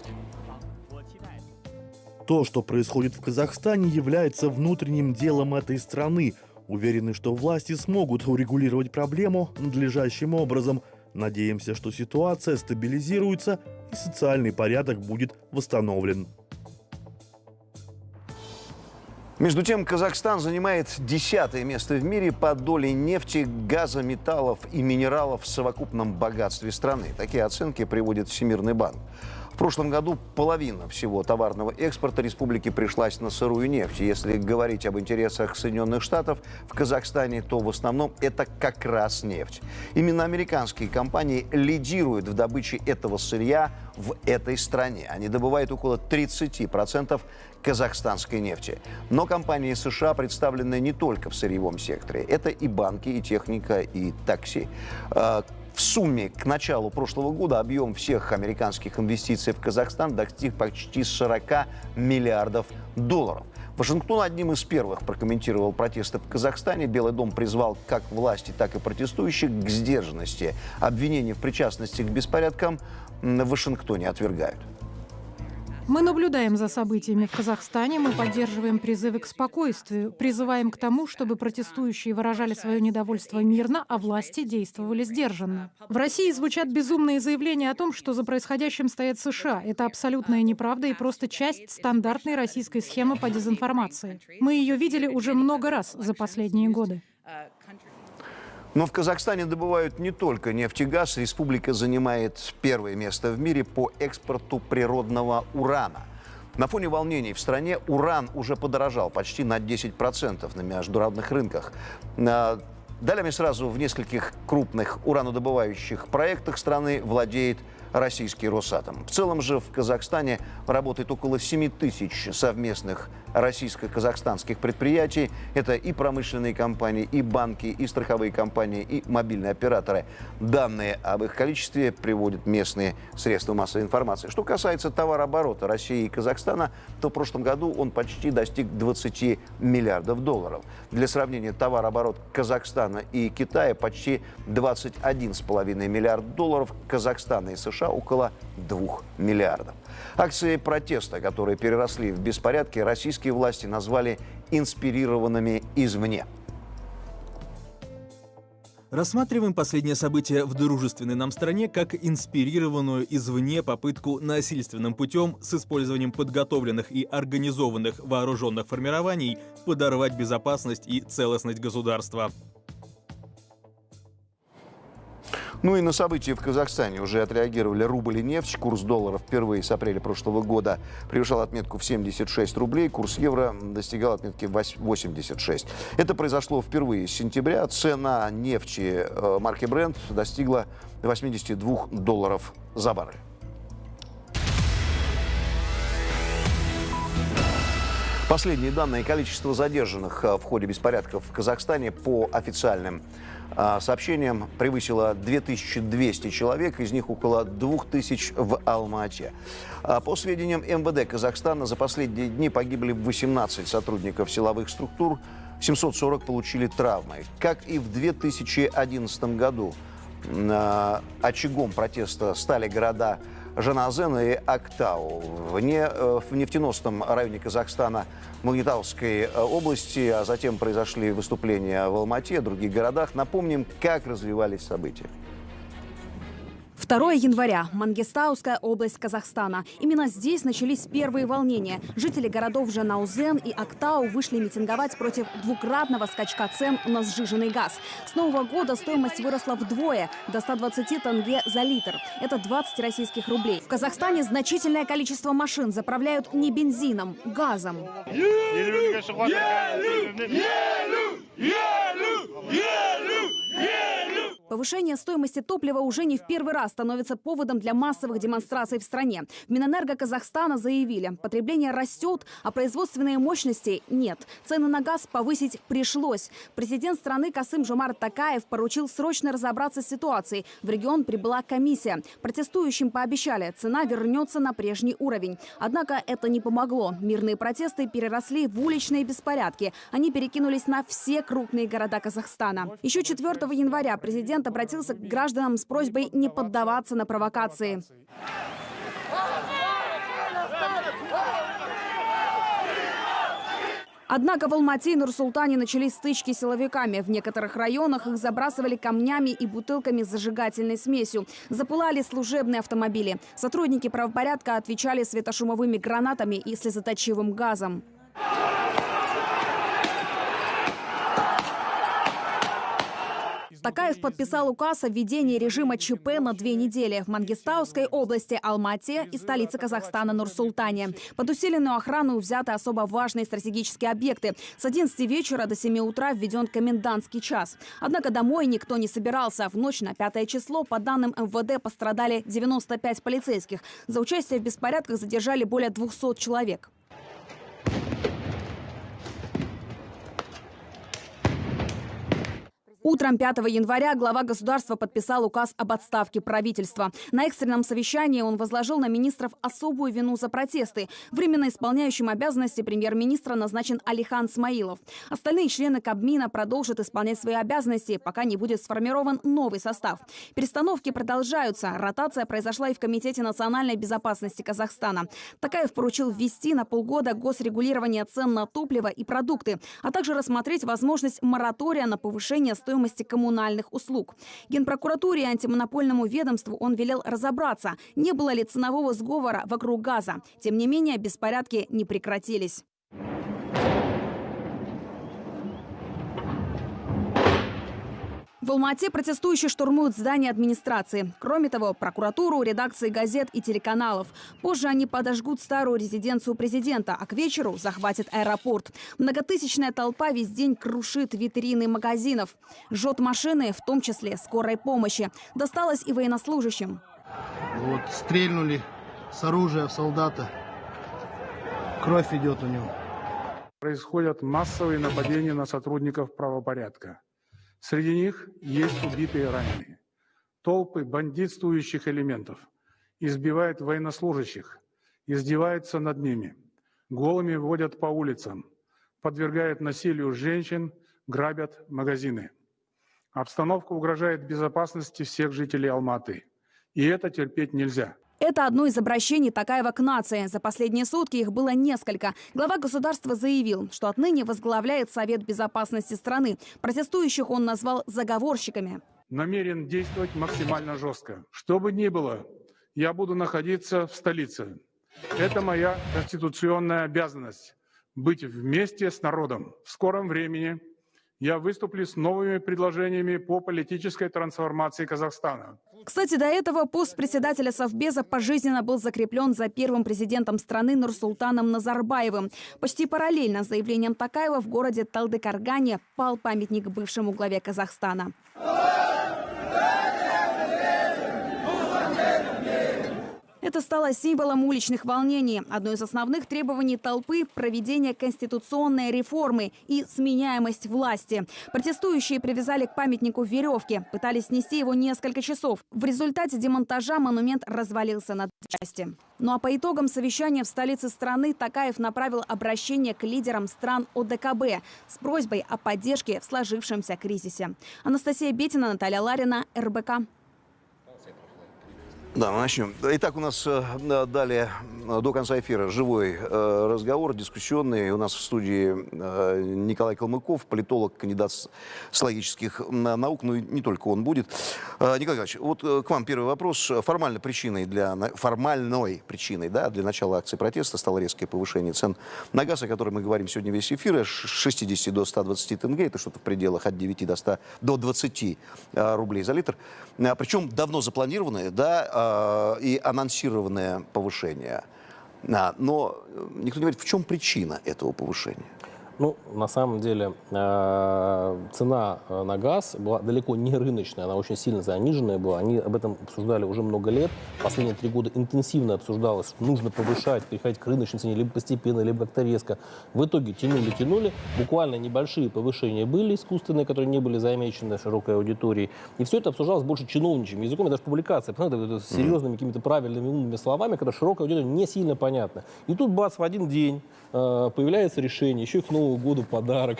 То, что происходит в Казахстане, является внутренним делом этой страны – Уверены, что власти смогут урегулировать проблему надлежащим образом. Надеемся, что ситуация стабилизируется и социальный порядок будет восстановлен. Между тем, Казахстан занимает десятое место в мире по доле нефти, газа, металлов и минералов в совокупном богатстве страны. Такие оценки приводит Всемирный банк. В прошлом году половина всего товарного экспорта республики пришлась на сырую нефть. Если говорить об интересах Соединенных Штатов в Казахстане, то в основном это как раз нефть. Именно американские компании лидируют в добыче этого сырья в этой стране. Они добывают около 30% казахстанской нефти. Но компании США представлены не только в сырьевом секторе. Это и банки, и техника, и такси. В сумме к началу прошлого года объем всех американских инвестиций в Казахстан достиг почти 40 миллиардов долларов. Вашингтон одним из первых прокомментировал протесты в Казахстане. Белый дом призвал как власти, так и протестующих к сдержанности. Обвинения в причастности к беспорядкам в Вашингтоне отвергают. Мы наблюдаем за событиями в Казахстане, мы поддерживаем призывы к спокойствию, призываем к тому, чтобы протестующие выражали свое недовольство мирно, а власти действовали сдержанно. В России звучат безумные заявления о том, что за происходящим стоят США. Это абсолютная неправда и просто часть стандартной российской схемы по дезинформации. Мы ее видели уже много раз за последние годы. Но в Казахстане добывают не только нефть и газ. Республика занимает первое место в мире по экспорту природного урана. На фоне волнений в стране уран уже подорожал почти на 10% на международных рынках. Далее сразу в нескольких крупных уранодобывающих проектах страны владеет российский Росатом. В целом же в Казахстане работает около 7 тысяч совместных российско-казахстанских предприятий. Это и промышленные компании, и банки, и страховые компании, и мобильные операторы. Данные об их количестве приводят местные средства массовой информации. Что касается товарооборота России и Казахстана, то в прошлом году он почти достиг 20 миллиардов долларов. Для сравнения, товарооборот Казахстана и Китая почти 21,5 миллиард долларов, Казахстана и США около 2 миллиардов. Акции протеста, которые переросли в беспорядки, российские власти назвали инспирированными извне. Рассматриваем последнее событие в дружественной нам стране как инспирированную извне попытку насильственным путем с использованием подготовленных и организованных вооруженных формирований подорвать безопасность и целостность государства. Ну и на события в Казахстане уже отреагировали рубль и нефть. Курс доллара впервые с апреля прошлого года превышал отметку в 76 рублей. Курс евро достигал отметки 86. Это произошло впервые с сентября. Цена нефти э, марки Brent достигла 82 долларов за баррель. Последние данные количество задержанных а, в ходе беспорядков в Казахстане по официальным а, сообщениям превысило 2200 человек, из них около 2000 в Алма-Ате. А По сведениям МВД Казахстана, за последние дни погибли 18 сотрудников силовых структур, 740 получили травмы. Как и в 2011 году, очагом протеста стали города Жаназен и Актау. В, не, э, в нефтеносном районе Казахстана Магнитауской э, области, а затем произошли выступления в Алмате, других городах. Напомним, как развивались события. 2 января. Мангистауская область Казахстана. Именно здесь начались первые волнения. Жители городов Жанаузен и Актау вышли митинговать против двукратного скачка цен на сжиженный газ. С нового года стоимость выросла вдвое, до 120 тенге за литр. Это 20 российских рублей. В Казахстане значительное количество машин заправляют не бензином, газом. Повышение стоимости топлива уже не в первый раз становится поводом для массовых демонстраций в стране. В Минэнерго Казахстана заявили, потребление растет, а производственные мощности нет. Цены на газ повысить пришлось. Президент страны Касым Жумар Такаев поручил срочно разобраться с ситуацией. В регион прибыла комиссия. Протестующим пообещали, цена вернется на прежний уровень. Однако это не помогло. Мирные протесты переросли в уличные беспорядки. Они перекинулись на все крупные города Казахстана. Еще 4 января президент обратился к гражданам с просьбой не поддаваться на провокации. Однако в Алмате и Нур-Султане начались стычки с силовиками. В некоторых районах их забрасывали камнями и бутылками с зажигательной смесью. Запылали служебные автомобили. Сотрудники правопорядка отвечали светошумовыми гранатами и слезоточивым газом. Такаев подписал указ о введении режима ЧП на две недели в Мангистауской области Алмате и столице Казахстана Нур-Султане. Под усиленную охрану взяты особо важные стратегические объекты. С 11 вечера до 7 утра введен комендантский час. Однако домой никто не собирался. В ночь на 5 число, по данным МВД, пострадали 95 полицейских. За участие в беспорядках задержали более 200 человек. Утром 5 января глава государства подписал указ об отставке правительства. На экстренном совещании он возложил на министров особую вину за протесты. Временно исполняющим обязанности премьер-министра назначен Алихан Смаилов. Остальные члены Кабмина продолжат исполнять свои обязанности, пока не будет сформирован новый состав. Перестановки продолжаются. Ротация произошла и в Комитете национальной безопасности Казахстана. Такаев поручил ввести на полгода госрегулирование цен на топливо и продукты, а также рассмотреть возможность моратория на повышение стоимости стоимости коммунальных услуг. Генпрокуратуре и антимонопольному ведомству он велел разобраться, не было ли ценового сговора вокруг газа. Тем не менее, беспорядки не прекратились. В Алмате протестующие штурмуют здание администрации. Кроме того, прокуратуру, редакции газет и телеканалов. Позже они подожгут старую резиденцию президента, а к вечеру захватят аэропорт. Многотысячная толпа весь день крушит витрины магазинов. Жжет машины, в том числе скорой помощи. Досталось и военнослужащим. Вот стрельнули с оружия в солдата. Кровь идет у него. Происходят массовые нападения на сотрудников правопорядка. Среди них есть убитые и раненые. Толпы бандитствующих элементов избивают военнослужащих, издеваются над ними, голыми водят по улицам, подвергают насилию женщин, грабят магазины. Обстановка угрожает безопасности всех жителей Алматы. И это терпеть нельзя. Это одно из обращений Такаева к нации. За последние сутки их было несколько. Глава государства заявил, что отныне возглавляет Совет безопасности страны. Протестующих он назвал заговорщиками. Намерен действовать максимально жестко. Что бы ни было, я буду находиться в столице. Это моя конституционная обязанность – быть вместе с народом. В скором времени я выступлю с новыми предложениями по политической трансформации Казахстана. Кстати, до этого пост председателя Совбеза пожизненно был закреплен за первым президентом страны Нурсултаном Назарбаевым. Почти параллельно с заявлением Такаева в городе Талдыкаргане пал памятник бывшему главе Казахстана. Это стало символом уличных волнений. Одно из основных требований толпы – проведение конституционной реформы и сменяемость власти. Протестующие привязали к памятнику веревки, пытались снести его несколько часов. В результате демонтажа монумент развалился на части. Ну а по итогам совещания в столице страны Такаев направил обращение к лидерам стран ОДКБ с просьбой о поддержке в сложившемся кризисе. Анастасия Бетина, Наталья Ларина, РБК. Да, мы начнем. Итак, у нас э, далее э, до конца эфира живой э, разговор, дискуссионный. У нас в студии Николай Калмыков, политолог, кандидат с, с логических э, наук, ну и не только он будет. Николай Николаевич, вот к вам первый вопрос. Формальной причиной для, формальной причиной да, для начала акции протеста стало резкое повышение цен на газ, о котором мы говорим сегодня весь эфир, с 60 до 120 тенге, это что-то в пределах от 9 до 100, до 20 э, рублей за литр. Причем давно запланированное, да, и анонсированное повышение. А, Но э, никто не говорит, в чем причина этого повышения. Ну, на самом деле, э, цена э, на газ была далеко не рыночная, она очень сильно заниженная была. Они об этом обсуждали уже много лет. Последние три года интенсивно обсуждалось, что нужно повышать, переходить к рыночной цене, либо постепенно, либо как-то резко. В итоге тянули, тянули. Буквально небольшие повышения были искусственные, которые не были замечены широкой аудиторией. И все это обсуждалось больше чиновничьим языком, и даже публикация, с серьезными какими-то правильными умными словами, которые широкой аудитории не сильно понятно. И тут, бац, в один день э, появляется решение, еще и к Новому году подарок.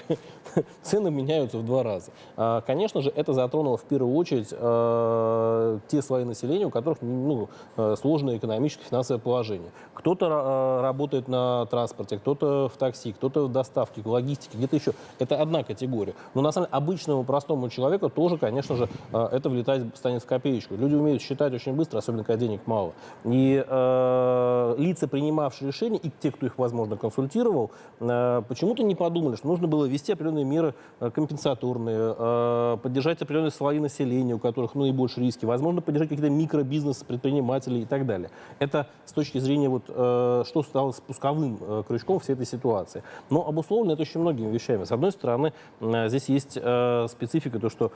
Цены меняются в два раза. А, Конечно же, это затронуло в первую очередь э, те слои населения, у которых ну, э, сложное экономическое финансовое положение. Кто-то работает на транспорте, кто-то в такси, кто-то в доставке, в логистике, где-то еще. Это одна категория. Но на самом деле обычному простому человеку тоже, конечно же, это влетать станет в копеечку. Люди умеют считать очень быстро, особенно когда денег мало. И э, лица, принимавшие решения, и те, кто их, возможно, консультировал, э, почему-то не подумали, что нужно было ввести определенные меры э, компенсаторные, э, поддержать определенные слои населения, у которых ну, наибольшие риски, возможно, поддержать какие-то микробизнес, предпринимателей и так далее. Это с точки зрения, вот, э, что стало спусковым крючком всей этой ситуации. Но обусловлено это очень многими вещами. С одной стороны, здесь есть специфика, то, что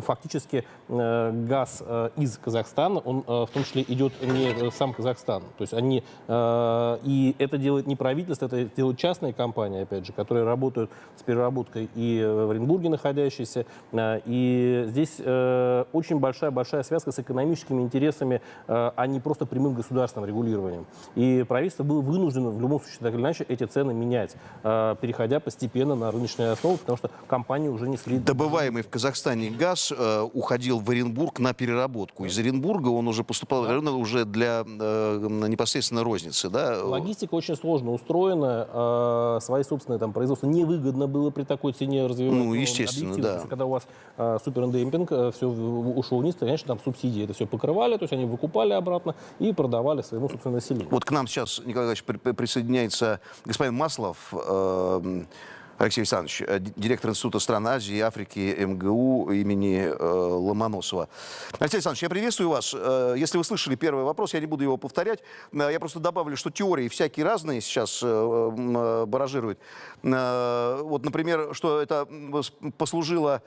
фактически газ из Казахстана, он в том числе идет не сам Казахстан. То есть они, и это делает не правительство, это делают частные компании, опять же, которые работают с переработкой и в Оренбурге находящиеся. Э, И здесь э, очень большая-большая связка с экономическими интересами, э, а не просто прямым государственным регулированием. И правительство было вынуждено в любом случае, так или иначе, эти цены менять, э, переходя постепенно на рыночные основы, потому что компании уже несли... Добываемый в Казахстане газ э, уходил в Оренбург на переработку. Из Оренбурга он уже поступал уже для э, непосредственно розницы. Да? Логистика очень сложно устроена, э, свои собственные там производства невыгодно было при такой цене развивать. Ну, Но естественно, да. что Когда у вас э, супердемпинг, все ушло вниз, то, конечно, там субсидии это все покрывали, то есть они выкупали обратно и продавали своему собственному населению. Вот к нам сейчас, Николай Иванович, при- при- присоединяется господин Маслов, э, Алексей Александрович, э, ди- директор Института стран Азии и Африки МГУ имени э, Ломоносова. Алексей Александрович, я приветствую вас. Э, Если вы слышали первый вопрос, я не буду его повторять. Я просто добавлю, что теории всякие разные сейчас баражируют. Вот, например, что это послужило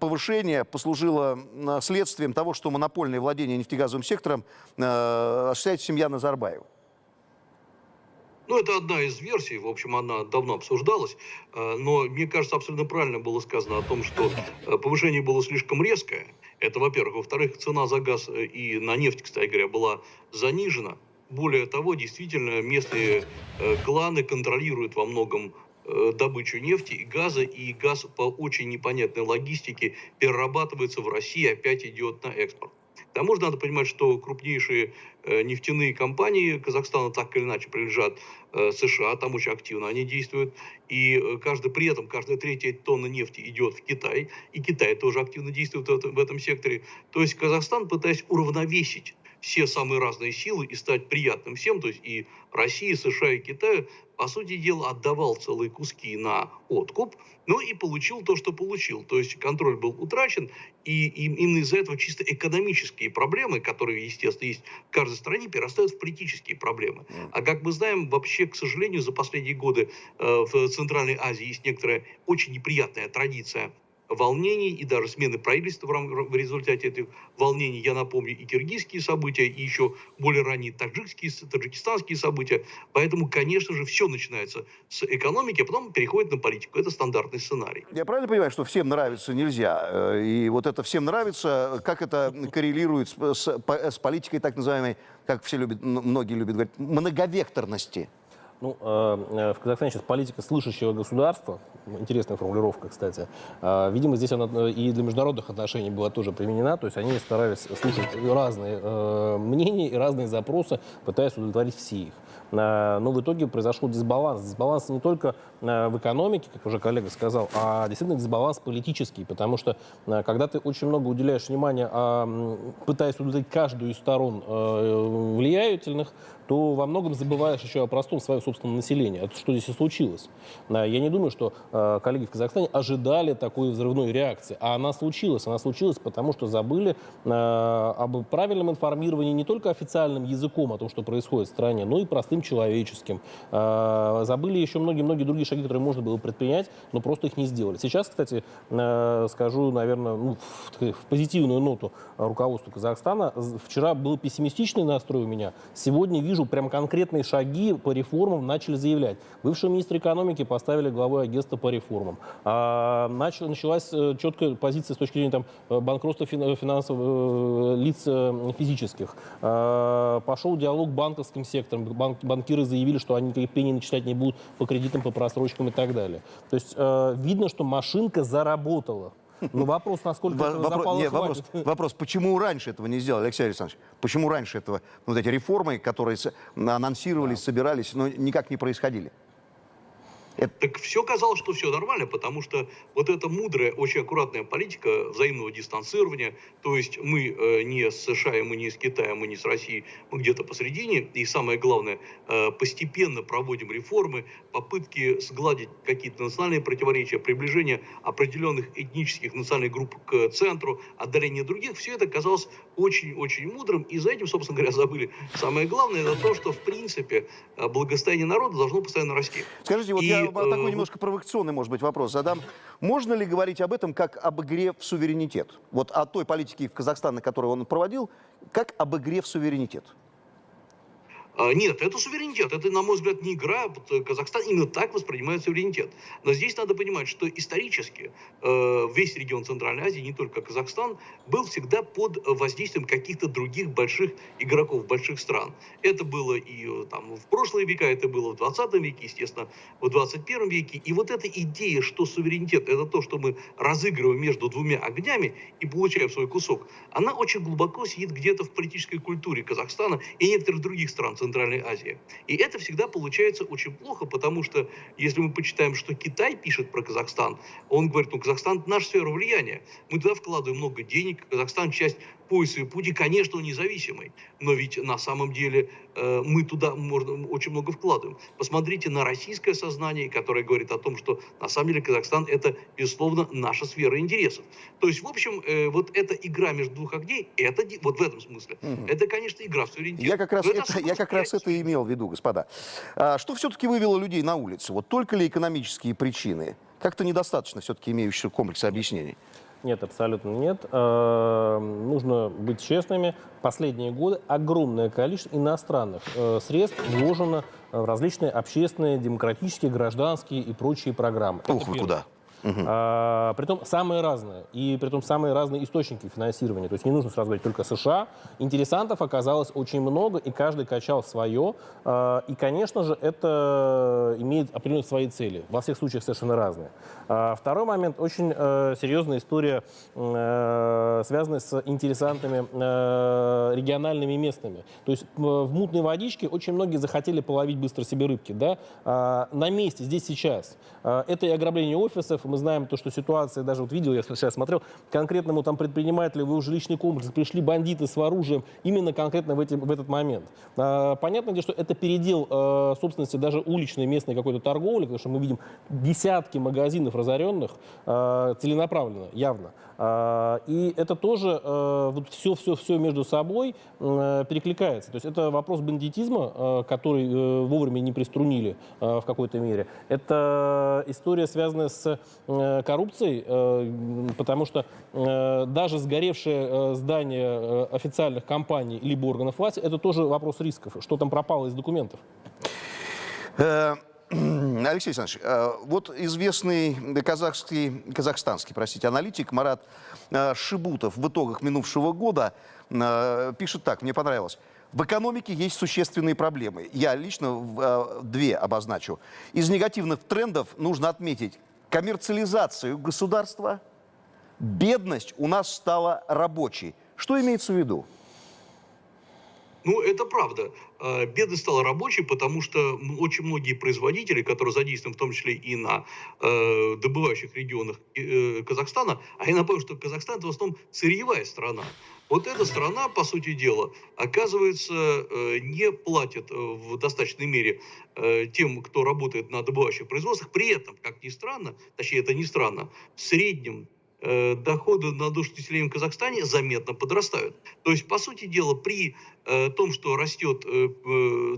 повышение, послужило следствием того, что монопольное владение нефтегазовым сектором осуществляет семья Назарбаева. Ну, это одна из версий, в общем, она давно обсуждалась, э, но мне кажется, абсолютно правильно было сказано о том, что э, повышение было слишком резкое. Это, во-первых. Во-вторых, цена за газ э, и на нефть, кстати говоря, была занижена. Более того, действительно, местные кланы контролируют во многом добычу нефти и газа, и газ по очень непонятной логистике перерабатывается в России, опять идет на экспорт. К тому же надо понимать, что крупнейшие э, нефтяные компании Казахстана так или иначе принадлежат э, США, там очень активно они действуют, и э, каждый, при этом каждая третья тонна нефти идет в Китай, и Китай тоже активно действует в этом, в этом секторе. То есть Казахстан, пытаясь уравновесить все самые разные силы и стать приятным всем, то есть и России, США и Китаю, по сути дела, отдавал целые куски на откуп, ну и получил то, что получил. То есть контроль был утрачен, и, и именно из-за этого чисто экономические проблемы, которые, естественно, есть в каждой стране, перерастают в политические проблемы. А как мы знаем, вообще, к сожалению, за последние годы э, в Центральной Азии есть некоторая очень неприятная традиция волнений и даже смены правительства в, результате этих волнений. Я напомню и киргизские события, и еще более ранние таджикские, таджикистанские события. Поэтому, конечно же, все начинается с экономики, а потом переходит на политику. Это стандартный сценарий. Я правильно понимаю, что всем нравится нельзя? Э, И вот это всем нравится, как это коррелирует с, с с политикой так называемой, как все любят, многие любят говорить, многовекторности? Ну, э, э, в Казахстане сейчас политика слышащего государства, интересная формулировка, кстати. Э, Видимо, здесь она и для международных отношений была тоже применена, то есть они старались слушать разные мнения и разные запросы, пытаясь удовлетворить все их. Э, Но в итоге произошел дисбаланс. Дисбаланс не только э, в экономике, как уже коллега сказал, а действительно дисбаланс политический, потому что э, когда ты очень много уделяешь внимания, а, пытаясь удовлетворить каждую из сторон влиятельных, то во многом забываешь еще о простом своем собственном населении. Это что здесь и случилось. Я не думаю, что коллеги в Казахстане ожидали такой взрывной реакции. А она случилась. Она случилась потому, что забыли об правильном информировании не только официальным языком о том, что происходит в стране, но и простым человеческим. Э, Забыли еще многие-многие другие шаги, которые можно было предпринять, но просто их не сделали. Сейчас, кстати, э, скажу, наверное, ну, в, в позитивную ноту руководству Казахстана. Вчера был пессимистичный настрой у меня. Сегодня вижу прям конкретные шаги по реформам начали заявлять. Бывшего министра экономики поставили главой агентства по реформам. А, начал- началась э, четкая позиция с точки зрения там, э, банкротства фин- финансовых э, лиц э, физических. А, пошел диалог банковским сектором. Банк- банкиры заявили, что они никаких пений начислять не будут по кредитам, по просрочкам и так далее. То есть э, видно, что машинка заработала. Но вопрос, насколько Во- этого Вопрос, запала не, вопрос, вопрос, почему раньше этого не сделали, Алексей Александрович? Почему раньше этого, вот эти реформы, которые анонсировались, собирались, но никак не происходили? Так все казалось, что все нормально, потому что вот эта мудрая, очень аккуратная политика взаимного дистанцирования, то есть мы э, не с США, и мы не с Китаем, мы не с Россией, мы где-то посередине, и самое главное, э, постепенно проводим реформы, попытки сгладить какие-то национальные противоречия, приближение определенных этнических национальных групп к центру, отдаление других, все это казалось очень-очень мудрым, и за этим, собственно говоря, забыли. Самое главное, это то, что, в принципе, э, благосостояние народа должно постоянно расти. Скажите, вот И, я такой немножко провокационный, может быть, вопрос задам. Можно ли говорить об этом как об игре в суверенитет? Вот о той политике Казахстана, которую он проводил, как об игре в суверенитет? А, Нет, это суверенитет. Это, на мой взгляд, не игра. Э, Казахстан именно так воспринимает суверенитет. Но здесь надо понимать, что исторически э, весь регион Центральной Азии, не только Казахстан, был всегда под воздействием каких-то других больших игроков, больших стран. Это было и э, там, в прошлые века, это было в 20 веке, естественно, в 21 веке. И вот эта идея, что суверенитет – это то, что мы разыгрываем между двумя огнями и получаем свой кусок, она очень глубоко сидит где-то в политической культуре Казахстана и некоторых других стран Центральной Азии. И это всегда получается очень плохо, потому что если мы почитаем, что Китай пишет про Казахстан, он говорит, ну, Казахстан – наша сфера влияния. Мы туда вкладываем много денег, Казахстан – часть пояса и пути, конечно, он независимый, но ведь на самом деле э, мы туда можно, очень много вкладываем. Посмотрите на российское сознание, которое говорит о том, что на самом деле Казахстан – это, безусловно, наша сфера интересов. То есть, в общем, э, вот эта игра между двух огней, это, вот в этом смысле, Мгм. это, конечно, игра в суверенитет. Я как раз, это, я как раз это имел в виду, господа. А, что все-таки вывело людей на улицу? Вот только ли экономические причины? Как-то недостаточно все-таки имеющих комплекса объяснений. Нет, абсолютно нет. Э, Нужно быть честными. Последние годы огромное количество иностранных э, средств вложено в различные общественные, демократические, гражданские и прочие программы. Ух, вы первое. Куда? А, притом самые разные. И притом самые разные источники финансирования. То есть не нужно сразу говорить только США. Интересантов оказалось очень много, и каждый качал свое. А, и, конечно же, это имеет определенные свои цели. Во всех случаях совершенно разные. А, второй момент. Очень э, серьезная история, э, связанная с интересантами э, региональными и местными. То есть в мутной водичке очень многие захотели половить быстро себе рыбки. Да? А, на месте, здесь, сейчас. А, это и ограбление офисов. Мы знаем то, что ситуация, даже вот видел, я сейчас смотрел, конкретному там предпринимателю в его жилищный комплекс пришли бандиты с оружием именно конкретно в, эти, в этот момент. А, понятно, что это передел э, собственности даже уличной местной какой-то торговли, потому что мы видим десятки магазинов разоренных э, целенаправленно, явно. А, и это тоже э, вот все-все-все между собой э, перекликается. То есть это вопрос бандитизма, э, который э, вовремя не приструнили э, в какой-то мере. Это история, связанная с коррупцией, э, потому что э, даже сгоревшее э, здание э, официальных компаний либо органов власти, это тоже вопрос рисков. Что там пропало из документов? Э, Алексей Александрович, э, вот известный казахский, казахстанский, простите, аналитик Марат э, Шибутов в итогах минувшего года э, пишет так, мне понравилось. В экономике есть существенные проблемы. Я лично э, две обозначу. Из негативных трендов нужно отметить коммерциализацию государства, бедность у нас стала рабочей. Что имеется в виду? Ну, это правда. Э, Бедность стала рабочей, потому что очень многие производители, которые задействованы в том числе и на э, добывающих регионах э, Казахстана, а я напомню, что Казахстан это в основном сырьевая страна. Вот эта страна, по сути дела, оказывается, э, не платит э, в достаточной мере э, тем, кто работает на добывающих производствах. При этом, как ни странно, точнее, это не странно, в среднем э, доходы на душу населения в Казахстане заметно подрастают. То есть, по сути дела, при э, том, что растет э,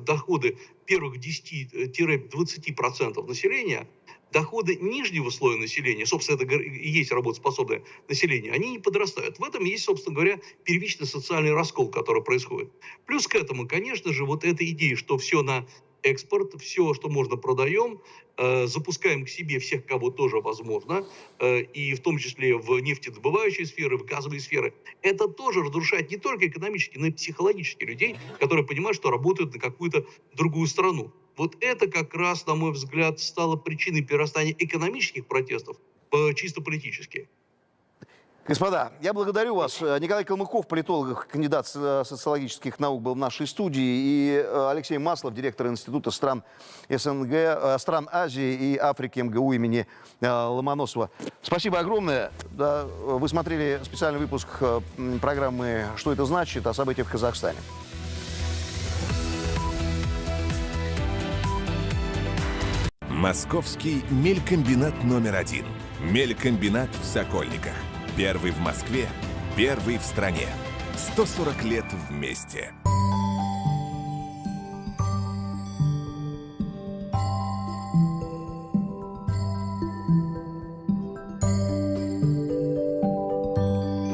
доходы первых 10-20% населения, доходы нижнего слоя населения, собственно, это и есть работоспособное население, они не подрастают. В этом есть, собственно говоря, первичный социальный раскол, который происходит. Плюс к этому, конечно же, вот эта идея, что все на экспорт, все, что можно, продаем, э, запускаем к себе всех, кого тоже возможно, э, и в том числе в нефтедобывающей сферы, в газовой сферы. Это тоже разрушает не только экономически, но и психологически людей, которые понимают, что работают на какую-то другую страну. Вот это как раз, на мой взгляд, стало причиной перерастания экономических протестов чисто политические. Господа, я благодарю вас. Николай Калмыков, политолог, кандидат со- социологических наук, был в нашей студии. И э, Алексей Маслов, директор Института стран СНГ, э, стран Азии и Африки МГУ имени э, Ломоносова. Спасибо огромное. Да, вы смотрели специальный выпуск программы «Что это значит?» о событиях в Казахстане. Московский мелькомбинат номер один. Мелькомбинат в Сокольниках. Первый в Москве, первый в стране. 140 лет вместе.